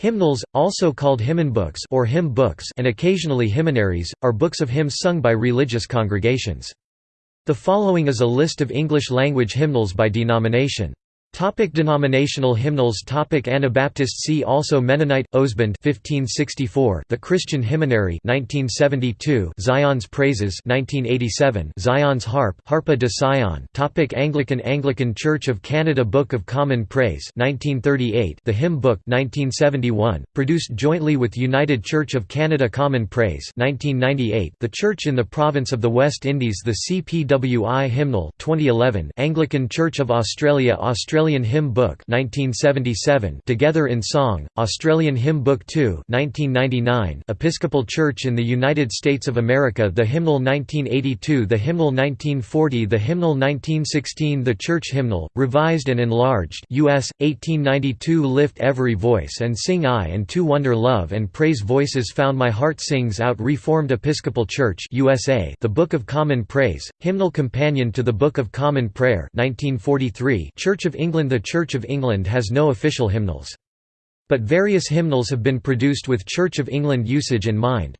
Hymnals, also called hymnbooks or hymn books and occasionally hymnaries, are books of hymns sung by religious congregations. The following is a list of English-language hymnals by denomination. Topic denominational hymnals. Topic Anabaptist. See also Mennonite Ausbund 1564 The Christian Hymnary 1972 Zion's Praises 1987 Zion's Harp Harpa de Sion. Topic Anglican. Anglican Church of Canada. Book of Common Praise 1938 The Hymn Book 1971 produced jointly with United Church of Canada Common Praise 1998 The Church in the Province of the West Indies The CPWI Hymnal 2011 Anglican Church of Australia Australia Australian Hymn Book 1977 Together in Song, Australian Hymn Book 2 1999 Episcopal Church in the United States of America The Hymnal 1982 The Hymnal 1940 The Hymnal 1916 The Church Hymnal, revised and enlarged US, 1892 Lift Every Voice and Sing I and Two Wonder Love and Praise Voices Found My Heart Sings Out Reformed Episcopal Church USA The Book of Common Praise, Hymnal Companion to the Book of Common Prayer 1943 Church of England England The Church of England has no official hymnals. But various hymnals have been produced with Church of England usage in mind.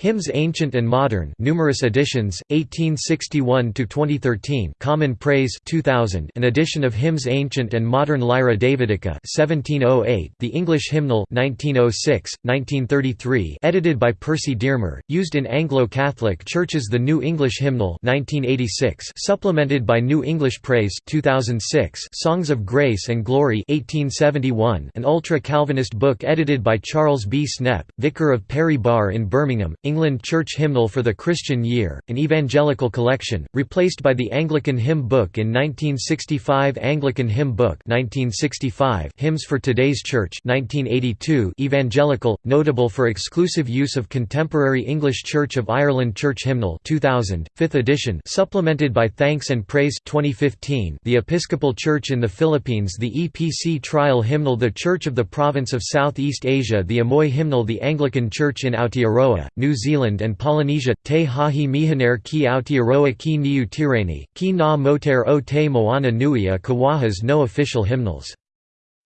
Hymns Ancient and Modern numerous editions 1861 to 2013 Common Praise 2000 an edition of Hymns Ancient and Modern Lyra Davidica 1708 The English Hymnal 1906 1933 edited by Percy Dearmer used in Anglo-Catholic churches The New English Hymnal 1986 supplemented by New English Praise 2006 Songs of Grace and Glory 1871 an ultra-Calvinist book edited by Charles B. Snepp vicar of Perry Barr in Birmingham England Church Hymnal for the Christian Year, an evangelical collection, replaced by the Anglican Hymn Book in 1965 Anglican Hymn Book 1965 Hymns for Today's Church 1982 Evangelical, notable for exclusive use of contemporary English Church of Ireland Church Hymnal 2000, 5th edition supplemented by Thanks and Praise 2015 The Episcopal Church in the Philippines The EPC Trial Hymnal The Church of the Province of Southeast Asia The Amoy Hymnal The Anglican Church in Aotearoa, New Zealand and Polynesia, te hahi mihinare ki Aotearoa ki niu tireni, ki na moutere o te moana nui a Kawaha's no official hymnals.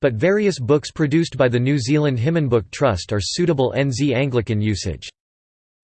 But various books produced by the New Zealand Hymnbook Trust are suitable NZ Anglican usage.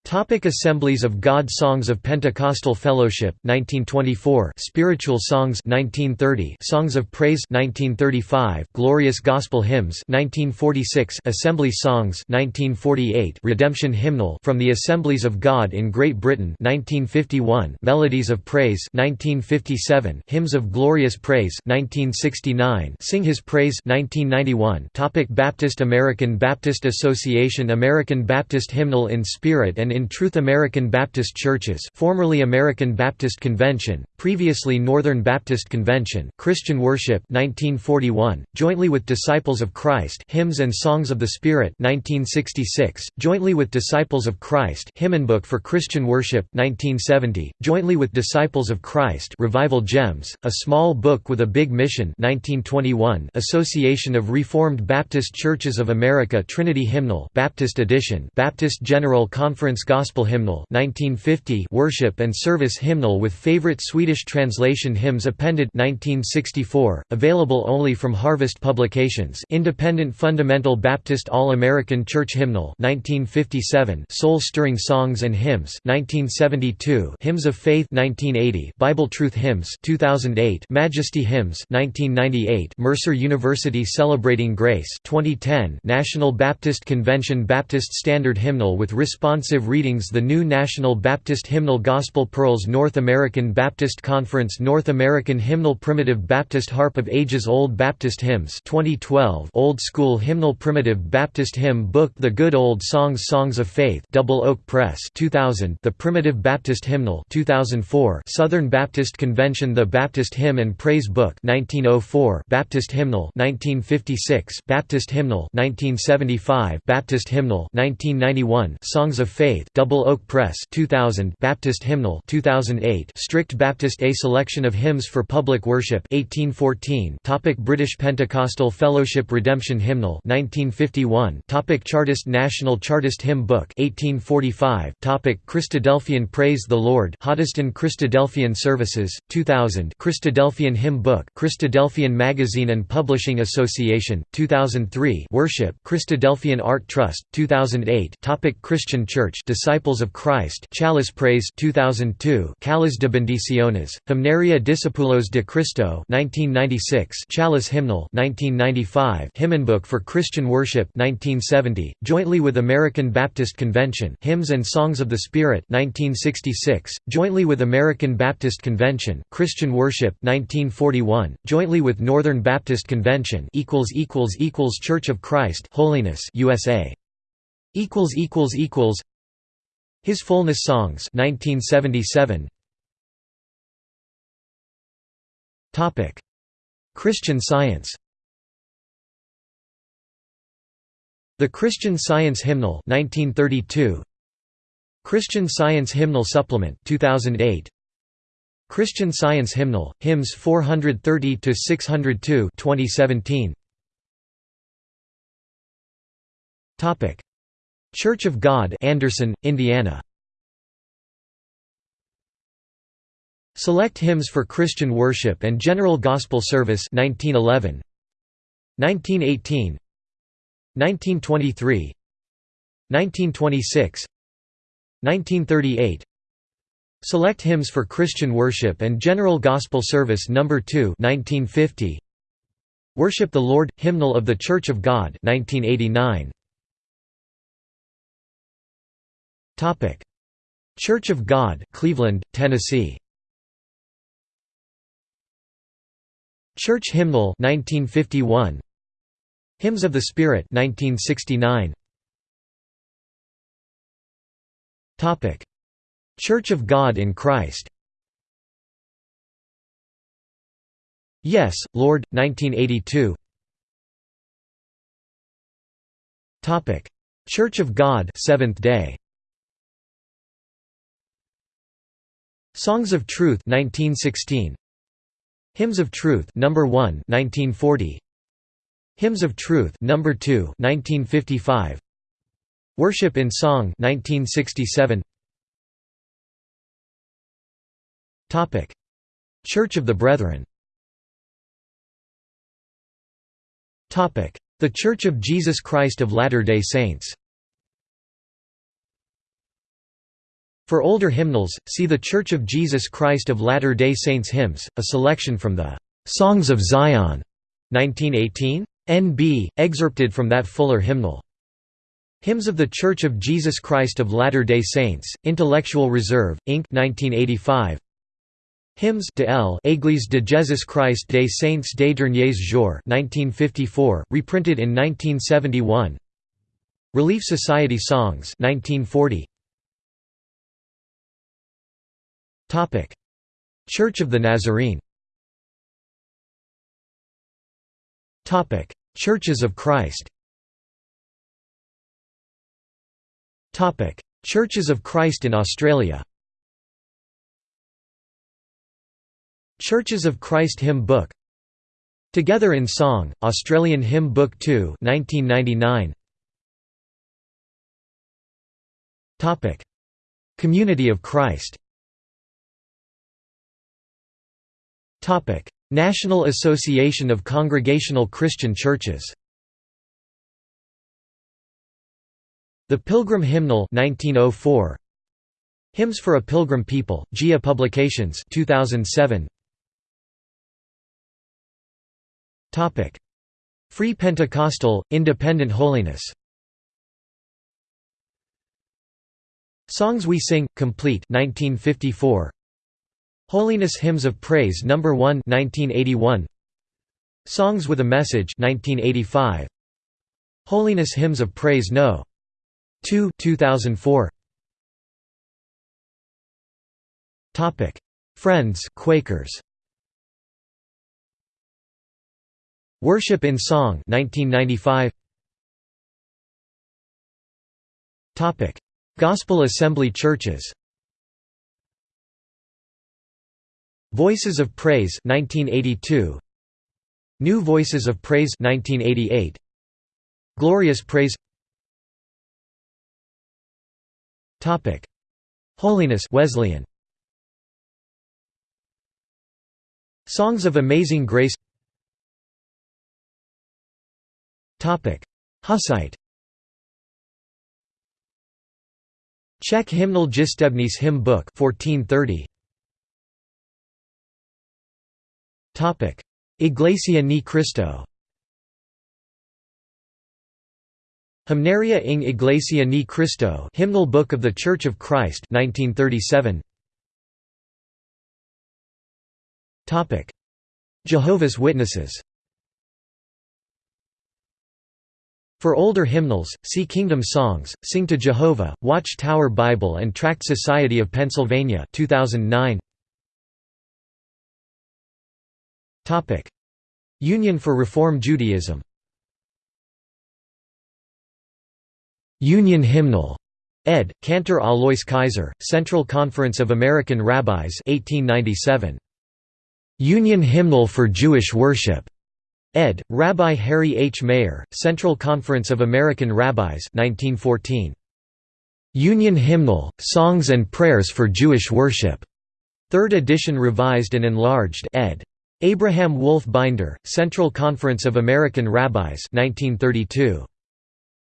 Topic Assemblies of God Songs of Pentecostal Fellowship 1924 Spiritual Songs 1930 Songs of Praise 1935 Glorious Gospel Hymns 1946 Assembly Songs 1948 Redemption Hymnal from the Assemblies of God in Great Britain 1951 Melodies of Praise 1957 Hymns of Glorious Praise 1969 Sing His Praise 1991 Topic Baptist American Baptist Association American Baptist Hymnal in Spirit and in Truth American Baptist Churches formerly American Baptist Convention, previously Northern Baptist Convention Christian Worship 1941, jointly with Disciples of Christ Hymns and Songs of the Spirit 1966, jointly with Disciples of Christ Hymnbook for Christian Worship 1970, jointly with Disciples of Christ Revival Gems, a small book with a big mission 1921, Association of Reformed Baptist Churches of America Trinity Hymnal Baptist Edition Baptist General Conference Gospel Hymnal 1950 Worship and Service Hymnal with favorite Swedish translation hymns appended 1964, available only from Harvest Publications Independent Fundamental Baptist All-American Church Hymnal 1957 Soul-Stirring Songs and Hymns 1972 Hymns of Faith 1980 Bible Truth Hymns 2008 Majesty Hymns 1998 Mercer University Celebrating Grace 2010 National Baptist Convention Baptist Standard Hymnal with responsive readings The New National Baptist Hymnal Gospel Pearls North American Baptist Conference North American Hymnal Primitive Baptist Harp of Ages Old Baptist Hymns 2012 Old School Hymnal Primitive Baptist Hymn Book The Good Old Songs Songs of Faith Double Oak Press 2000 The Primitive Baptist Hymnal 2004 Southern Baptist Convention The Baptist Hymn and Praise Book 1904 Baptist Hymnal 1956 Baptist Hymnal 1975 Baptist Hymnal 1991 Songs of Faith Faith Double Oak Press 2000 Baptist Hymnal 2008 Strict Baptist A Selection of Hymns for Public Worship 1814 Topic British Pentecostal Fellowship Redemption Hymnal 1951 Topic Chartist National Chartist Hymn Book 1845 Topic Christadelphian Praise the Lord Hoddesdon Christadelphian Services 2000 Christadelphian Hymn Book Christadelphian Magazine and Publishing Association 2003 Worship Christadelphian Art Trust 2008 Topic Christian Church Disciples of Christ Chalice Praise 2002 Cáliz de Bendiciones Hymnaria Discípulos de Cristo 1996 Chalice Hymnal 1995 Hymnbook for Christian Worship 1970 jointly with American Baptist Convention Hymns and Songs of the Spirit 1966 jointly with American Baptist Convention Christian Worship 1941 jointly with Northern Baptist Convention Church of Christ Holiness USA equals equals equals His Fullness Songs 1977 Topic. Christian Science. The Christian Science Hymnal 1932 Christian Science Hymnal Supplement 2008 Christian Science Hymnal Hymns 430 to 602 2017 Topic Church of God Anderson, Indiana. Select Hymns for Christian Worship and General Gospel Service 1911 1918 1923 1926 1938 Select Hymns for Christian Worship and General Gospel Service No. 2 1950 Worship the Lord – Hymnal of the Church of God 1989 Church of God Cleveland, Tennessee. Church Hymnal 1951 Hymns of the Spirit 1969 Topic. Church of God in Christ. Yes, Lord 1982 Topic. Church of God Seventh Day Songs of Truth 1916 Hymns of Truth number 1 1940 Hymns of Truth number 2 1955 Worship in Song 1967 Topic. Church of the Brethren. Topic. The Church of Jesus Christ of Latter-day Saints For older hymnals, see the Church of Jesus Christ of Latter-day Saints hymns, a selection from the "'Songs of Zion' 1918? N.B., excerpted from that fuller hymnal. Hymns of the Church of Jesus Christ of Latter-day Saints, Intellectual Reserve, Inc. 1985. Hymns de L. Église de Jésus Christ des Saints des Derniers Jours 1954, reprinted in 1971. Relief Society Songs 1940. Church of the Nazarene. Churches of Christ. Churches of Christ in Australia. Churches of Christ Hymn Book Together in Song, Australian Hymn Book 2 1999. Community of Christ National Association of Congregational Christian Churches The Pilgrim Hymnal 1904 Hymns for a Pilgrim People GIA Publications 2007 Topic. Free Pentecostal Independent Holiness Songs We Sing Complete 1954 Holiness Hymns of Praise No. 1 1981. Songs with a Message 1985. Holiness Hymns of Praise No. 2 2004. Topic: Friends Quakers. Worship in Song 1995. Topic: Gospel Assembly Churches Voices of Praise 1982 New Voices of Praise 1988 Glorious Praise. Topic. Holiness Wesleyan. Songs of Amazing Grace. Topic. Hussite. Czech hymnal Jistebnice hymn book 1430 Topic. Iglesia ni Cristo. Hymnaria ing Iglesia ni Cristo Hymnal Book of the Church of Christ 1937 Topic. Jehovah's Witnesses. For older hymnals, see Kingdom Songs, Sing to Jehovah, Watch Tower Bible and Tract Society of Pennsylvania 2009. Union for Reform Judaism Union Hymnal. Ed. Cantor Alois Kaiser, Central Conference of American Rabbis 1897. Union Hymnal for Jewish Worship. Ed. Rabbi Harry H. Mayer, Central Conference of American Rabbis 1914. Union Hymnal, Songs and Prayers for Jewish Worship. Third edition revised and enlarged ed. Abraham Wolf Binder, Central Conference of American Rabbis 1932.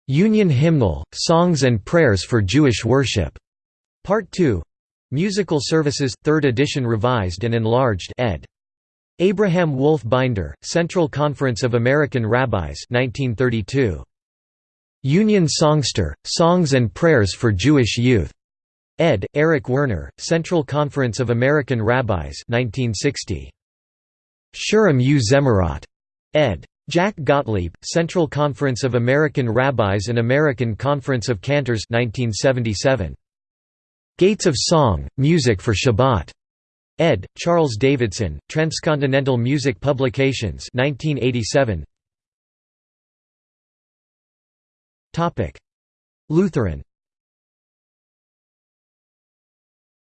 Union Hymnal, Songs and Prayers for Jewish Worship. Part 2. Musical Services, 3rd edition revised and enlarged ed. Abraham Wolf Binder, Central Conference of American Rabbis 1932. Union Songster, Songs and Prayers for Jewish Youth. Ed. Eric Werner, Central Conference of American Rabbis 1960. Shirim U Zemirot. Ed. Jack Gottlieb, Central Conference of American Rabbis and American Conference of Cantors 1977. Gates of Song, Music for Shabbat. Ed. Charles Davidson, Transcontinental Music Publications 1987. Lutheran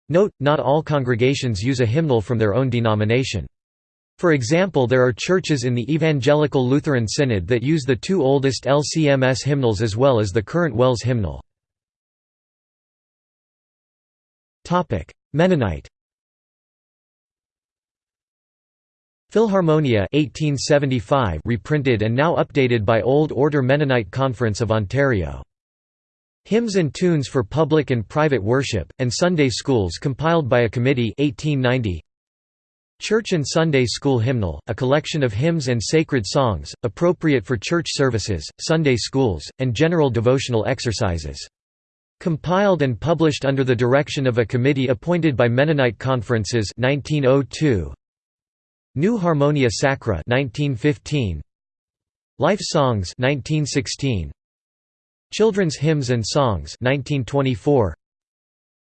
Note, not all congregations use a hymnal from their own denomination. For example there are churches in the Evangelical Lutheran Synod that use the two oldest LCMS hymnals as well as the current WELS hymnal. Mennonite Philharmonia 1875 reprinted and now updated by Old Order Mennonite Conference of Ontario. Hymns and Tunes for Public and Private Worship, and Sunday Schools compiled by a committee 1890. Church and Sunday School Hymnal, a collection of hymns and sacred songs, appropriate for church services, Sunday schools, and general devotional exercises. Compiled and published under the direction of a committee appointed by Mennonite Conferences 1902. New Harmonia Sacra 1915. Life Songs 1916. Children's Hymns and Songs 1924.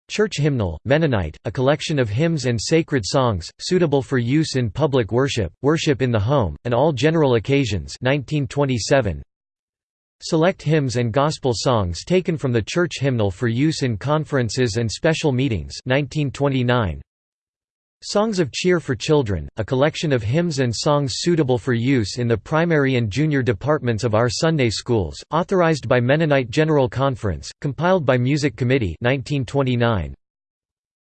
Church Hymnal, Mennonite, a collection of hymns and sacred songs, suitable for use in public worship, worship in the home, and all general occasions 1927. Select hymns and gospel songs taken from the church hymnal for use in conferences and special meetings 1929. Songs of Cheer for Children, a collection of hymns and songs suitable for use in the primary and junior departments of our Sunday schools, authorized by Mennonite General Conference, compiled by Music Committee 1929.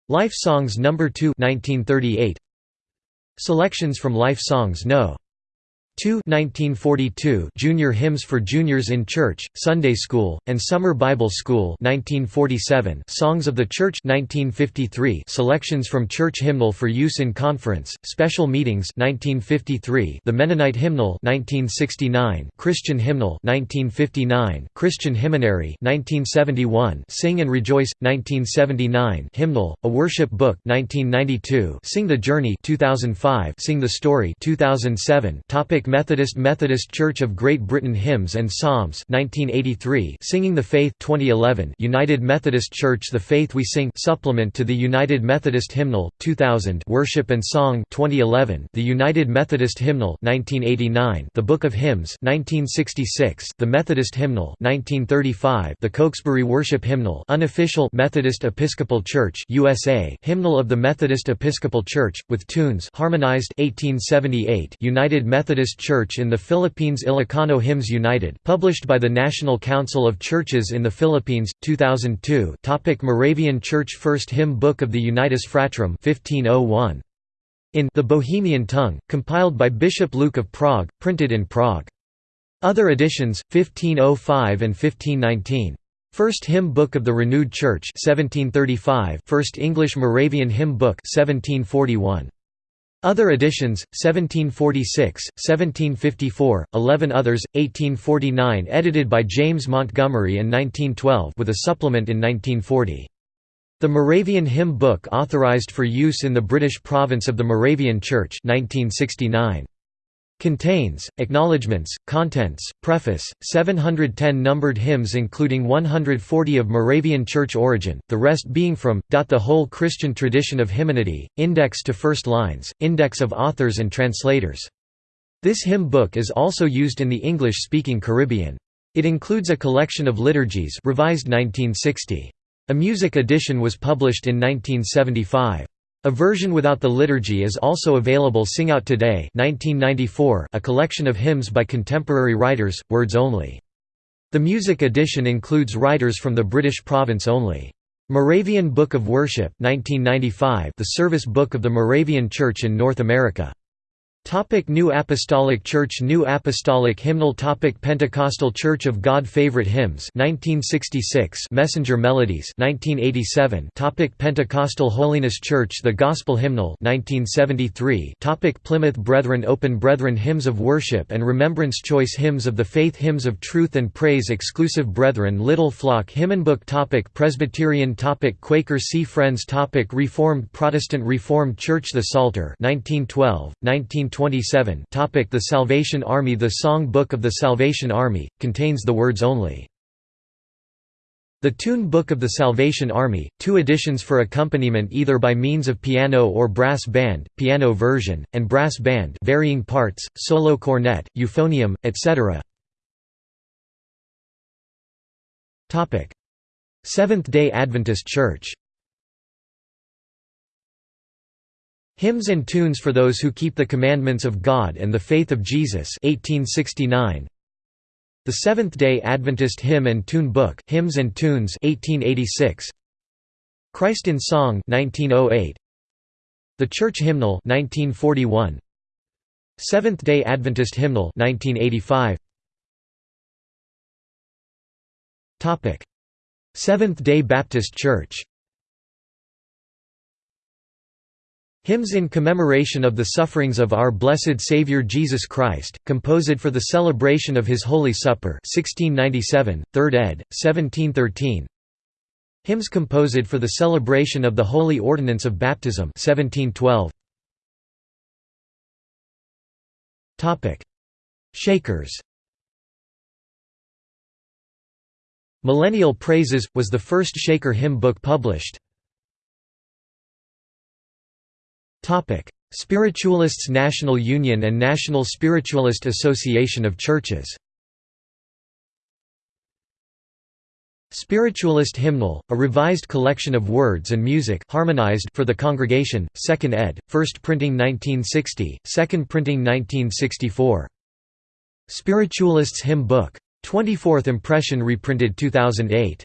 Life Songs No. 2 1938. Selections from Life Songs No. 2 1942 Junior Hymns for Juniors in Church, Sunday School, and Summer Bible School 1947 Songs of the Church 1953 Selections from Church Hymnal for Use in Conference, Special Meetings 1953 The Mennonite Hymnal 1969 Christian Hymnal 1959 Christian Hymnary 1971 Sing and Rejoice 1979 Hymnal, a Worship Book 1992 Sing the Journey 2005 Sing the Story 2007 Topic Methodist Methodist Church of Great Britain Hymns and Psalms 1983 Singing the Faith 2011 United Methodist Church The Faith We Sing supplement to the United Methodist Hymnal 2000 Worship and Song 2011 The United Methodist Hymnal 1989 The Book of Hymns 1966 The Methodist Hymnal 1935 The Cokesbury Worship Hymnal unofficial Methodist Episcopal Church USA Hymnal of the Methodist Episcopal Church with tunes harmonized 1878 United Methodist Church in the Philippines Ilocano Hymns United published by the National Council of Churches in the Philippines 2002 Topic Moravian Church First Hymn Book of the Unitas Fratrum 1501 in the Bohemian tongue compiled by Bishop Luke of Prague printed in Prague. Other editions 1505 and 1519 First Hymn Book of the Renewed Church 1735 First English Moravian Hymn Book 1741 other editions, 1746, 1754, 11 others, 1849 edited by James Montgomery and 1912 with a supplement in 1940. The Moravian Hymn Book authorized for use in the British province of the Moravian Church 1969. Contains, acknowledgements, contents, preface, 710 numbered hymns including 140 of Moravian church origin, the rest being from, the whole Christian tradition of hymnody, index to first lines, index of authors and translators. This hymn book is also used in the English-speaking Caribbean. It includes a collection of liturgies revised 1960. A music edition was published in 1975. A version without the liturgy is also available Sing Out Today 1994, a collection of hymns by contemporary writers, words only. The music edition includes writers from the British province only. Moravian Book of Worship 1995, the service book of the Moravian Church in North America. Topic New Apostolic Church New Apostolic Hymnal Topic Pentecostal Church of God Favorite Hymns 1966 Messenger Melodies 1987 Topic Pentecostal Holiness Church The Gospel Hymnal 1973 Topic Plymouth Brethren Open Brethren Hymns of Worship and Remembrance Choice Hymns of the Faith Hymns of Truth and Praise Exclusive Brethren Little Flock Hymnbook Topic Presbyterian Topic Quaker See Friends Topic Reformed Protestant Reformed Church The Psalter 1912 19 27 topic The Salvation Army The Song Book of the Salvation Army, contains the words only. The Tune Book of the Salvation Army, two editions for accompaniment either by means of piano or brass band, piano version, and brass band varying parts, solo cornet, euphonium, etc. Seventh-day Adventist Church Hymns and Tunes for Those Who Keep the Commandments of God and the Faith of Jesus 1869. The Seventh-day Adventist Hymn and Tune Book Hymns and Tunes 1886. Christ in Song 1908. The Church Hymnal 1941. Seventh-day Adventist Hymnal 1985. Topic: Seventh-day Baptist Church Hymns in commemoration of the sufferings of our blessed Saviour Jesus Christ, composed for the celebration of His Holy Supper 1697, 3rd ed., 1713 Hymns composed for the celebration of the Holy Ordinance of Baptism 1712 Shakers Millennial Praises, was the first Shaker hymn book published. Spiritualists National Union and National Spiritualist Association of Churches Spiritualist Hymnal, a revised collection of words and music harmonized for the congregation, 2nd ed., 1st printing 1960, 2nd printing 1964. Spiritualists Hymn Book. 24th impression reprinted 2008.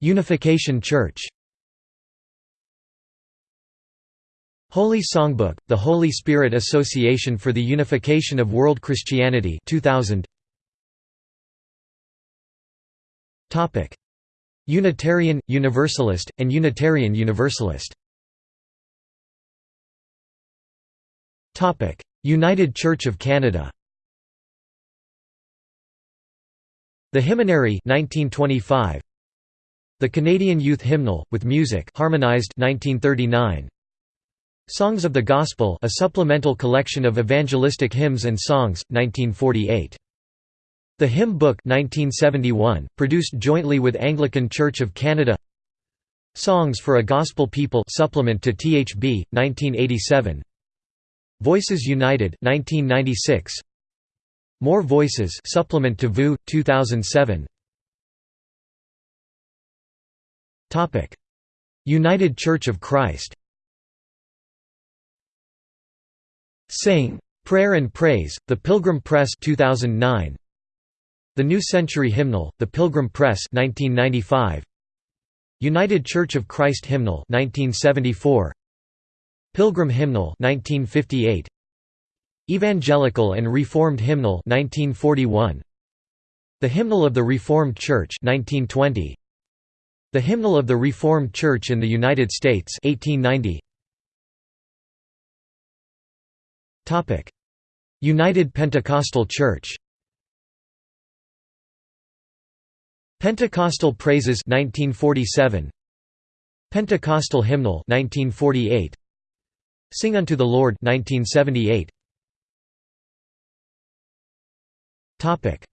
Unification Church Holy Songbook, the Holy Spirit Association for the Unification of World Christianity 2000. Unitarian, Universalist, and Unitarian Universalist. United Church of Canada. The Hymnary 1925 The Canadian Youth Hymnal with music harmonized 1939 Songs of the Gospel a supplemental collection of evangelistic hymns and songs, 1948. The Hymn Book 1971, produced jointly with Anglican Church of Canada. Songs for a Gospel People supplement to THB, 1987 Voices United 1996 More Voices supplement to VU 2007 Topic. United Church of Christ Sing Prayer and Praise The Pilgrim Press 2009 The New Century Hymnal The Pilgrim Press 1995 United Church of Christ Hymnal 1974 Pilgrim Hymnal 1958 Evangelical and Reformed Hymnal 1941 The Hymnal of the Reformed Church 1920 The Hymnal of the Reformed Church in the United States 1890 United Pentecostal Church. Pentecostal Praises 1947 Pentecostal Hymnal 1948 Sing unto the Lord 1978 Topic.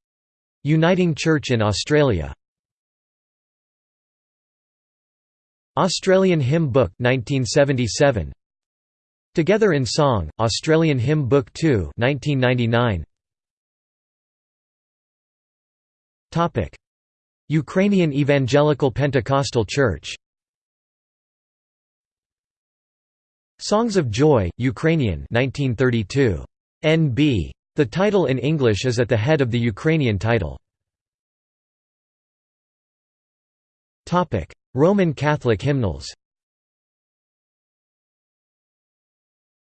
Uniting Church in Australia. Australian Hymn Book 1977 Together in Song Australian Hymn Book 2 1999 Topic Ukrainian Evangelical Pentecostal Church Songs of Joy, Ukrainian 1932. NB. The title in English is at the head of the Ukrainian title. Roman Catholic hymnals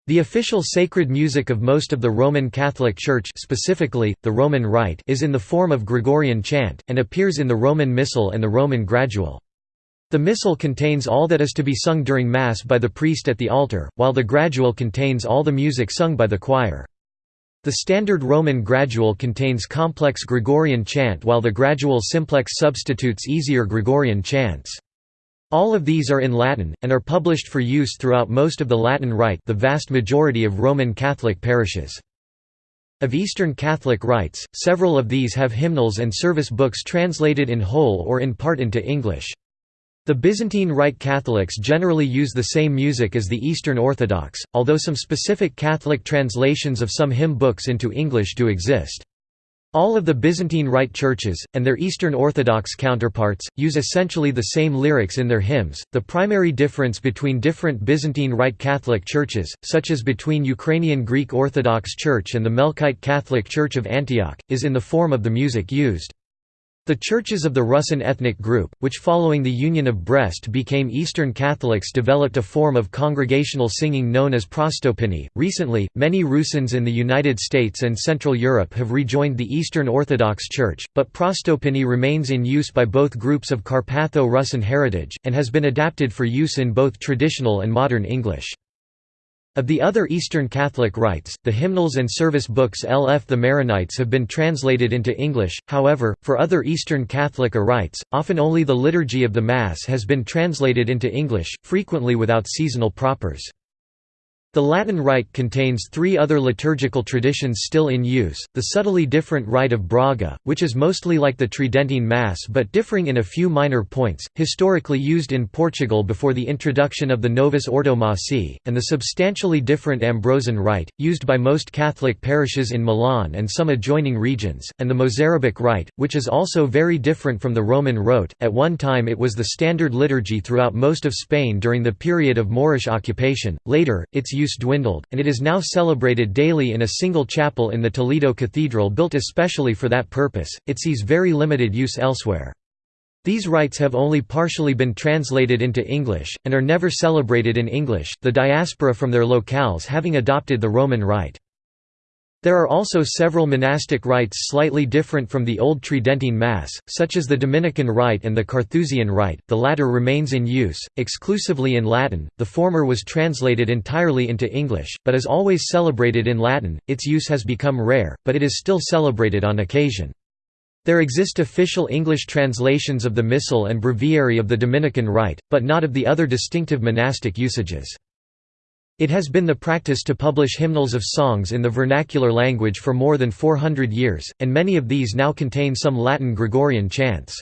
The official sacred music of most of the Roman Catholic Church specifically, the Roman Rite is in the form of Gregorian chant, and appears in the Roman Missal and the Roman Gradual. The Missal contains all that is to be sung during Mass by the priest at the altar, while the Gradual contains all the music sung by the choir. The standard Roman Gradual contains complex Gregorian chant while the Gradual simplex substitutes easier Gregorian chants. All of these are in Latin, and are published for use throughout most of the Latin Rite the vast majority of Roman Catholic parishes. Of Eastern Catholic rites, several of these have hymnals and service books translated in whole or in part into English. The Byzantine Rite Catholics generally use the same music as the Eastern Orthodox, although some specific Catholic translations of some hymn books into English do exist. All of the Byzantine Rite churches, and their Eastern Orthodox counterparts, use essentially the same lyrics in their hymns. The primary difference between different Byzantine Rite Catholic churches, such as between Ukrainian Greek Orthodox Church and the Melkite Catholic Church of Antioch, is in the form of the music used. The churches of the Rusyn ethnic group, which following the Union of Brest became Eastern Catholics, developed a form of congregational singing known as prostopiny. Recently, many Rusyns in the United States and Central Europe have rejoined the Eastern Orthodox Church, but prostopiny remains in use by both groups of Carpatho Rusyn heritage, and has been adapted for use in both traditional and modern English. Of the other Eastern Catholic rites, the hymnals and service books LF the Maronites have been translated into English, however, for other Eastern Catholic rites, often only the Liturgy of the Mass has been translated into English, frequently without seasonal propers. The Latin Rite contains three other liturgical traditions still in use, the subtly different Rite of Braga, which is mostly like the Tridentine Mass but differing in a few minor points, historically used in Portugal before the introduction of the Novus Ordo Missae, and the substantially different Ambrosian Rite, used by most Catholic parishes in Milan and some adjoining regions, and the Mozarabic Rite, which is also very different from the Roman Rote. At one time it was the standard liturgy throughout most of Spain during the period of Moorish occupation, later, its use dwindled, and it is now celebrated daily in a single chapel in the Toledo Cathedral built especially for that purpose, it sees very limited use elsewhere. These rites have only partially been translated into English, and are never celebrated in English, the diaspora from their locales having adopted the Roman Rite. There are also several monastic rites slightly different from the Old Tridentine Mass, such as the Dominican Rite and the Carthusian Rite, the latter remains in use, exclusively in Latin, the former was translated entirely into English, but is always celebrated in Latin, its use has become rare, but it is still celebrated on occasion. There exist official English translations of the Missal and Breviary of the Dominican Rite, but not of the other distinctive monastic usages. It has been the practice to publish hymnals of songs in the vernacular language for more than 400 years, and many of these now contain some Latin Gregorian chants.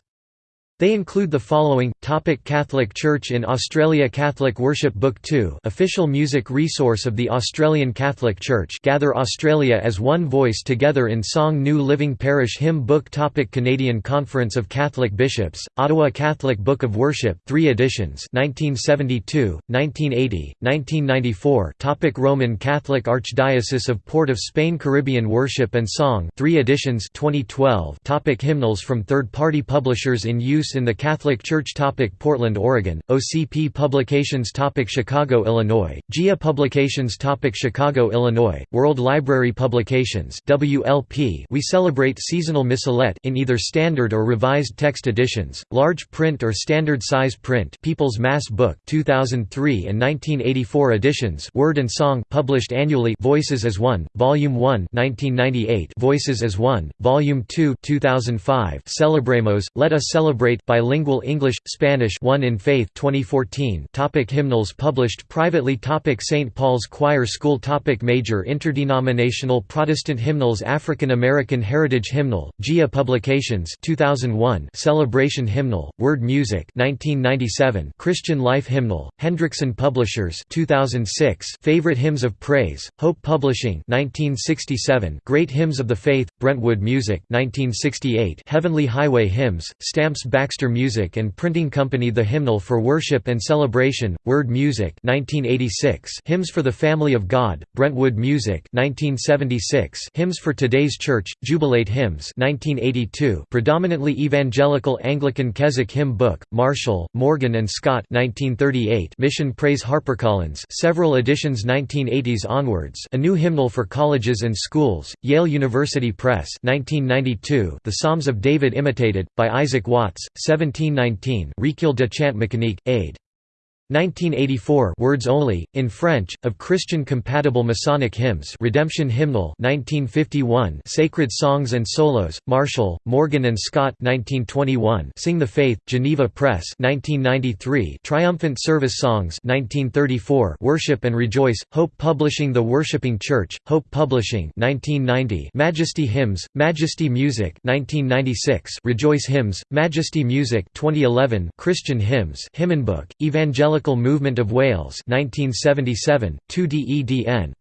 They include the following: Topic Catholic Church in Australia Catholic Worship Book 2 official music resource of the Australian Catholic Church Gather Australia as One Voice Together in Song New Living Parish Hymn Book Topic Canadian Conference of Catholic Bishops, Ottawa Catholic Book of Worship 3 editions 1972, 1980, 1994 Topic Roman Catholic Archdiocese of Port of Spain Caribbean Worship and Song 3 editions 2012 Topic Hymnals from third-party publishers in use use in the Catholic Church topic Portland, Oregon, OCP Publications topic Chicago, Illinois, GIA Publications topic Chicago, Illinois, World Library Publications WLP We celebrate seasonal missalette in either standard or revised text editions, large print or standard size print People's Mass Book 2003 and 1984 editions Word and Song published annually Voices as One, Volume 1 1998 Voices as One, Volume 2 2005 Celebremos, Let Us Celebrate bilingual English Spanish 1 in Faith 2014 topic hymnals published privately. Topic St Paul's Choir School. Topic major interdenominational Protestant hymnals. African American Heritage Hymnal GIA Publications 2001 Celebration Hymnal Word Music 1997 Christian Life Hymnal Hendrickson Publishers 2006 Favorite Hymns of Praise Hope Publishing 1967 Great Hymns of the Faith Brentwood Music 1968 Heavenly Highway Hymns Stamps Baxter Music and Printing Company The Hymnal for Worship and Celebration, Word Music 1986 Hymns for the Family of God, Brentwood Music 1976 Hymns for Today's Church, Jubilate Hymns 1982 Predominantly Evangelical Anglican Keswick Hymn Book, Marshall, Morgan and Scott 1938 Mission Praise HarperCollins several editions 1980s onwards A New Hymnal for Colleges and Schools, Yale University Press 1992 The Psalms of David Imitated, by Isaac Watts, 1719 Recueil de chant mécanique, aid. 1984 Words Only, in French, of Christian compatible Masonic hymns Redemption Hymnal 1951 Sacred Songs and Solos, Marshall, Morgan and Scott 1921 Sing the Faith, Geneva Press 1993 Triumphant Service Songs 1934 Worship and Rejoice, Hope Publishing The Worshipping Church, Hope Publishing 1990 Majesty Hymns, Majesty Music 1996 Rejoice Hymns, Majesty Music 2011 Christian Hymns Hymnbook, Evangelical Evangelical Movement of Wales 1977, 2 DEDN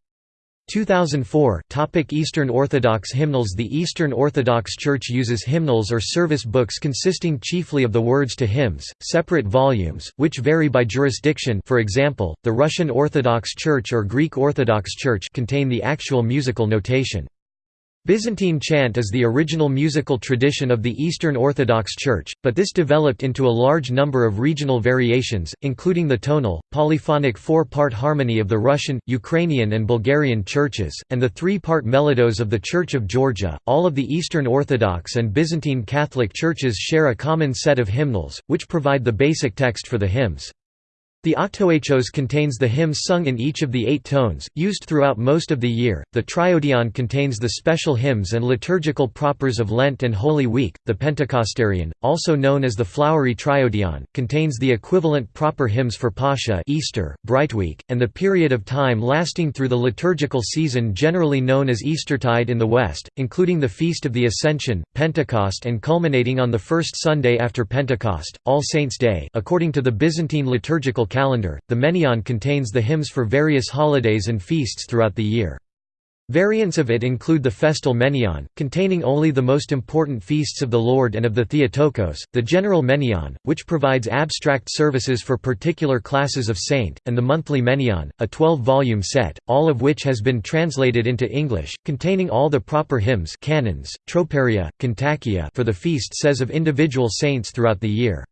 2004 Topic Eastern Orthodox hymnals The Eastern Orthodox Church uses hymnals or service books consisting chiefly of the words to hymns, separate volumes, which vary by jurisdiction for example, the Russian Orthodox Church or Greek Orthodox Church contain the actual musical notation. Byzantine chant is the original musical tradition of the Eastern Orthodox Church, but this developed into a large number of regional variations, including the tonal, polyphonic four-part harmony of the Russian, Ukrainian and Bulgarian churches, and the three-part melodos of the Church of Georgia. All of the Eastern Orthodox and Byzantine Catholic churches share a common set of hymnals, which provide the basic text for the hymns. The octoechos contains the hymns sung in each of the eight tones, used throughout most of the year. The triodion contains the special hymns and liturgical propers of Lent and Holy Week. The Pentecostarion, also known as the flowery triodion, contains the equivalent proper hymns for Pascha, Easter, Brightweek, and the period of time lasting through the liturgical season generally known as Eastertide in the West, including the Feast of the Ascension, Pentecost, and culminating on the first Sunday after Pentecost, All Saints' Day. According to the Byzantine liturgical calendar, the Menaion contains the hymns for various holidays and feasts throughout the year. Variants of it include the festal Menaion, containing only the most important feasts of the Lord and of the Theotokos, the general Menaion, which provides abstract services for particular classes of saint, and the monthly Menaion, a 12-volume set, all of which has been translated into English, containing all the proper hymns canons, troparia, for the feast says of individual saints throughout the year.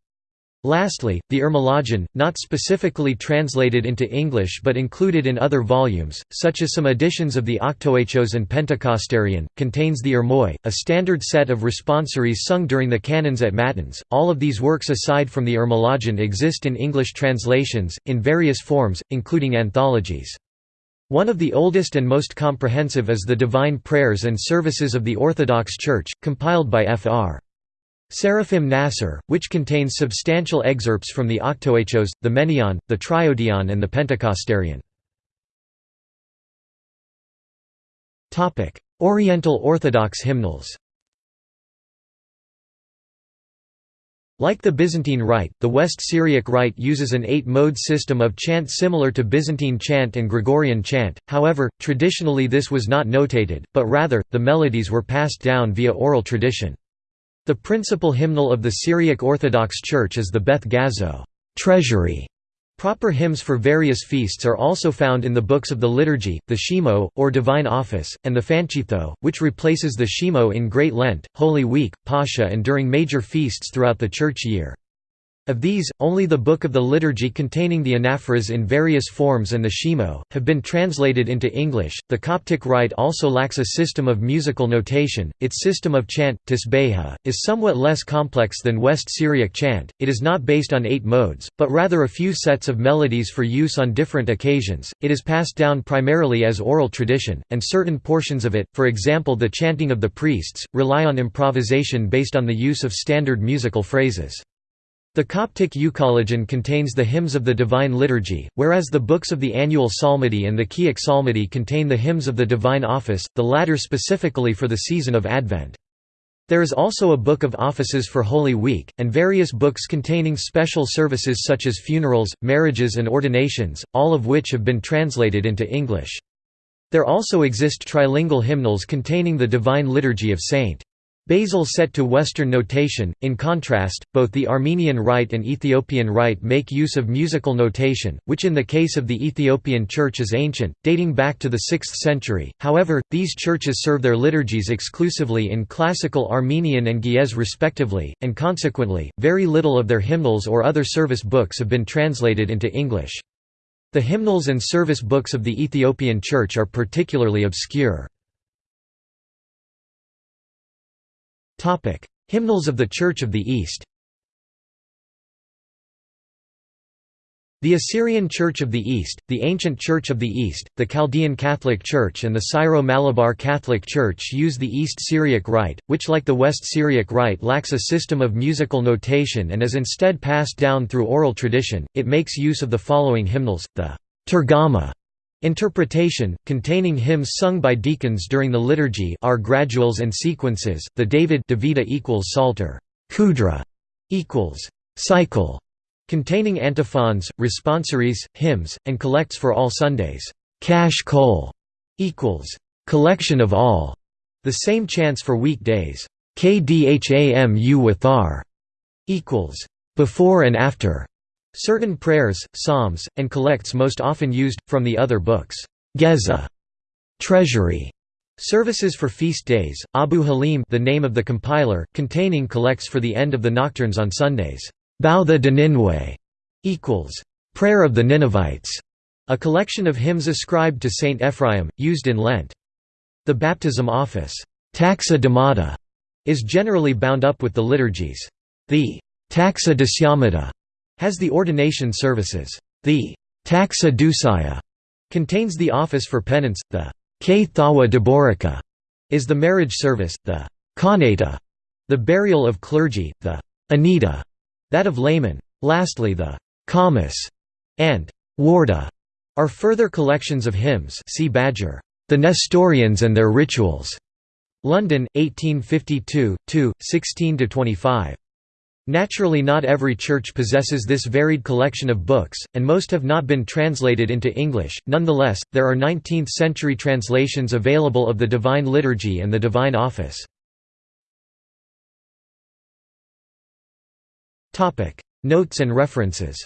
Lastly, the Irmologion, not specifically translated into English but included in other volumes, such as some editions of the Octoechos and Pentecostarion, contains the Irmoi, a standard set of responsories sung during the canons at Matins. All of these works aside from the Irmologion exist in English translations, in various forms, including anthologies. One of the oldest and most comprehensive is the Divine Prayers and Services of the Orthodox Church, compiled by Fr. Seraphim Nassar, which contains substantial excerpts from the Octoechos, the Menaion, the Triodion and the Pentecostarion. Oriental Orthodox hymnals Like the Byzantine Rite, the West Syriac Rite uses an eight-mode system of chant similar to Byzantine chant and Gregorian chant, however, traditionally this was not notated, but rather, the melodies were passed down via oral tradition. The principal hymnal of the Syriac Orthodox Church is the Beth Gazo treasury", Proper hymns for various feasts are also found in the books of the liturgy, the Shemo, or Divine Office, and the Fenqitho, which replaces the Shemo in Great Lent, Holy Week, Pascha and during major feasts throughout the church year. Of these, only the Book of the Liturgy containing the anaphoras in various forms and the Shemo, have been translated into English. The Coptic Rite also lacks a system of musical notation. Its system of chant, tasbeha, is somewhat less complex than West Syriac chant. It is not based on eight modes, but rather a few sets of melodies for use on different occasions. It is passed down primarily as oral tradition, and certain portions of it, for example the chanting of the priests, rely on improvisation based on the use of standard musical phrases. The Coptic Euchologion contains the hymns of the Divine Liturgy, whereas the books of the annual psalmody and the Kiahk psalmody contain the hymns of the Divine Office, the latter specifically for the season of Advent. There is also a book of offices for Holy Week, and various books containing special services such as funerals, marriages and ordinations, all of which have been translated into English. There also exist trilingual hymnals containing the Divine Liturgy of St. Basil set to Western notation. In contrast, both the Armenian Rite and Ethiopian Rite make use of musical notation, which in the case of the Ethiopian Church is ancient, dating back to the 6th century. However, these churches serve their liturgies exclusively in classical Armenian and Ge'ez respectively, and consequently, very little of their hymnals or other service books have been translated into English. The hymnals and service books of the Ethiopian Church are particularly obscure. Hymnals of the Church of the East The Assyrian Church of the East, the Ancient Church of the East, the Chaldean Catholic Church and the Syro-Malabar Catholic Church use the East Syriac Rite, which like the West Syriac Rite lacks a system of musical notation and is instead passed down through oral tradition. It makes use of the following hymnals, the Turgama Interpretation, containing hymns sung by deacons during the liturgy are graduals and sequences, the David Davida equals Psalter, Khudhra equals cycle, containing antiphons, responsories, hymns, and collects for all Sundays. Kashkul equals collection of all. The same chants for weekdays. Kdhamu withar equals before and after. Certain prayers, psalms, and collects most often used, from the other books. Gazza treasury, services for feast days, Abu Halim the name of the compiler, containing collects for the end of the nocturnes on Sundays. Bowtha de Ninwe equals prayer of the Ninevites, a collection of hymns ascribed to Saint Ephraim, used in Lent. The baptism office, taxa damata, is generally bound up with the liturgies. The taxa de has the ordination services. The taxa contains the office for penance, the deborica is the marriage service, the Kahneita, the burial of clergy, the Aniedha, that of laymen. Lastly the Khamis and warda are further collections of hymns see Badger, The Nestorians and Their Rituals. London, 1852, 2, 16–25. Naturally not every church possesses this varied collection of books, and most have not been translated into English, nonetheless, there are 19th-century translations available of the Divine Liturgy and the Divine Office. Notes and references